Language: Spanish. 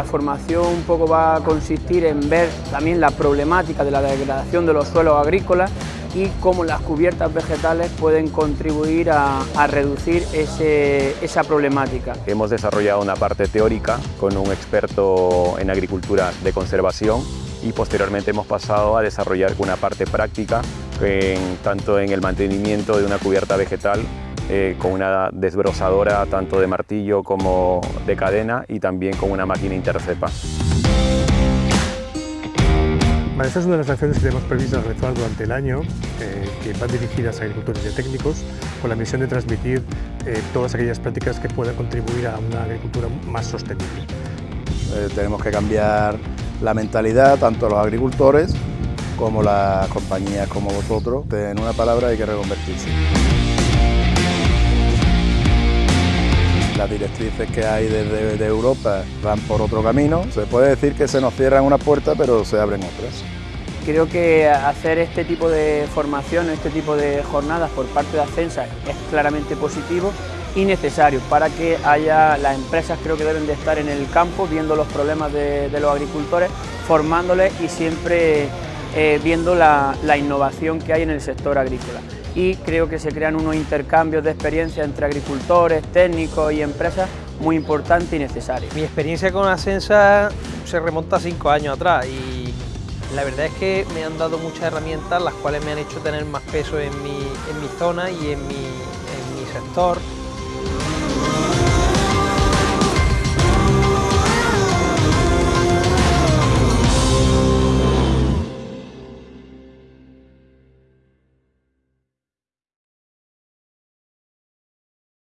la formación un poco va a consistir en ver también la problemática de la degradación de los suelos agrícolas y cómo las cubiertas vegetales pueden contribuir a, reducir esa problemática. Hemos desarrollado una parte teórica con un experto en agricultura de conservación y posteriormente hemos pasado a desarrollar una parte práctica tanto en el mantenimiento de una cubierta vegetal eh, con una desbrozadora tanto de martillo como de cadena y también con una máquina intercepa. esta es una de las acciones que tenemos previstas realizar durante el año, eh, que van dirigidas a agricultores y técnicos, con la misión de transmitir eh, todas aquellas prácticas que puedan contribuir a una agricultura más sostenible. tenemos que cambiar la mentalidad, tanto los agricultores como las compañías como vosotros. En una palabra hay que reconvertirse. Las directrices que hay desde Europa van por otro camino. Se puede decir que se nos cierran unas puertas, pero se abren otras. Creo que hacer este tipo de formación, este tipo de jornadas por parte de Ascensa es claramente positivo y necesario para que haya, las empresas creo que deben de estar en el campo viendo los problemas de, los agricultores, formándoles y siempre eh, viendo la, innovación que hay en el sector agrícola. Y creo que se crean unos intercambios de experiencia entre agricultores, técnicos y empresas muy importantes y necesarios. Mi experiencia con Ascensa se remonta a cinco años atrás y la verdad es que me han dado muchas herramientas las cuales me han hecho tener más peso en mi, en mi zona y en mi, en mi sector